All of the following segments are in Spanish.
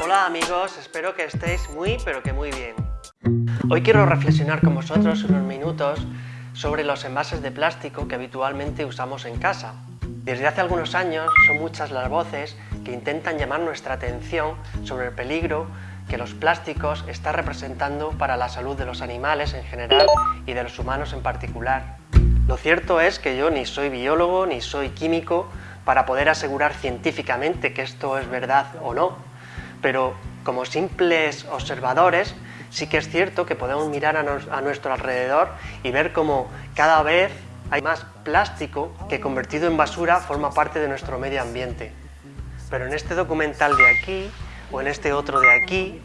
Hola amigos, espero que estéis muy pero que muy bien. Hoy quiero reflexionar con vosotros unos minutos sobre los envases de plástico que habitualmente usamos en casa. Desde hace algunos años son muchas las voces que intentan llamar nuestra atención sobre el peligro que los plásticos están representando para la salud de los animales en general y de los humanos en particular. Lo cierto es que yo ni soy biólogo ni soy químico para poder asegurar científicamente que esto es verdad o no, pero como simples observadores sí que es cierto que podemos mirar a, nuestro alrededor y ver cómo cada vez hay más plástico que convertido en basura forma parte de nuestro medio ambiente. Pero en este documental de aquí, o en este otro de aquí,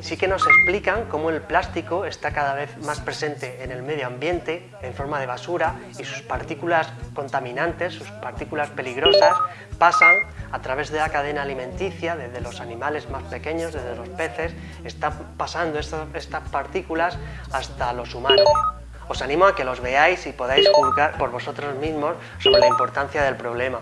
sí que nos explican cómo el plástico está cada vez más presente en el medio ambiente en forma de basura y sus partículas contaminantes, sus partículas peligrosas, pasan a través de la cadena alimenticia, desde los animales más pequeños, desde los peces, están pasando estas, estas partículas hasta los humanos. Os animo a que los veáis y podáis juzgar por vosotros mismos sobre la importancia del problema.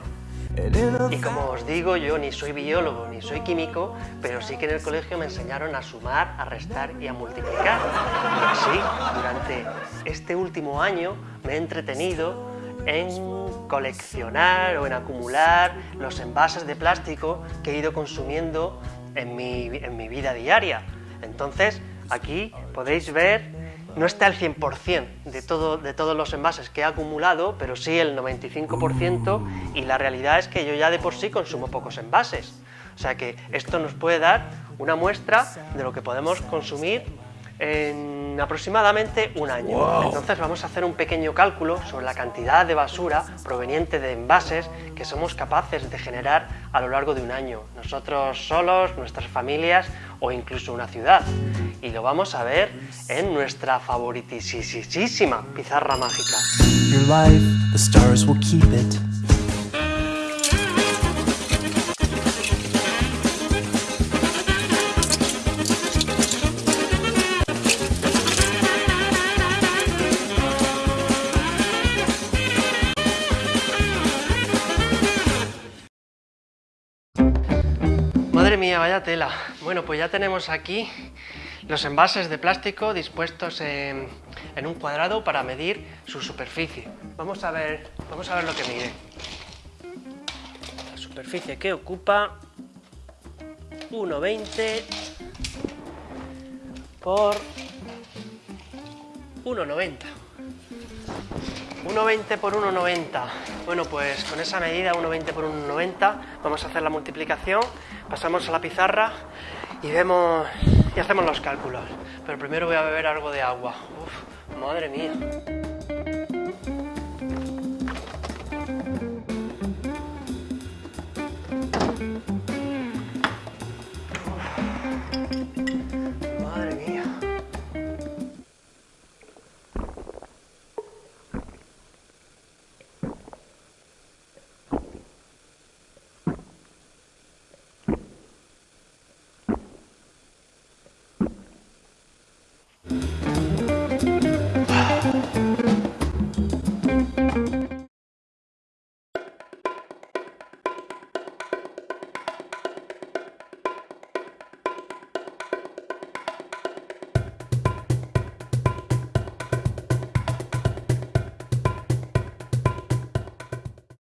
Y como os digo, yo ni soy biólogo ni soy químico, pero sí que en el colegio me enseñaron a sumar, a restar y a multiplicar. Y así, durante este último año me he entretenido en coleccionar o en acumular los envases de plástico que he ido consumiendo en mi, en mi vida diaria. Entonces, aquí podéis ver no está el 100% de, todo, de todos los envases que he acumulado, pero sí el 95% y la realidad es que yo ya de por sí consumo pocos envases. O sea que esto nos puede dar una muestra de lo que podemos consumir en aproximadamente un año. Entonces vamos a hacer un pequeño cálculo sobre la cantidad de basura proveniente de envases que somos capaces de generar a lo largo de un año, nosotros solos, nuestras familias o incluso una ciudad. Y lo vamos a ver en nuestra favoritísima pizarra mágica. Mía, vaya tela. Bueno, pues ya tenemos aquí los envases de plástico dispuestos en, un cuadrado para medir su superficie. Vamos a ver, vamos a ver lo que mide. La superficie que ocupa 1,20 por 1,90. 1,20 por 1,90. Bueno, pues con esa medida, 1,20 por 1,90, vamos a hacer la multiplicación, pasamos a la pizarra y vemos y hacemos los cálculos. Pero primero voy a beber algo de agua. Uf, madre mía.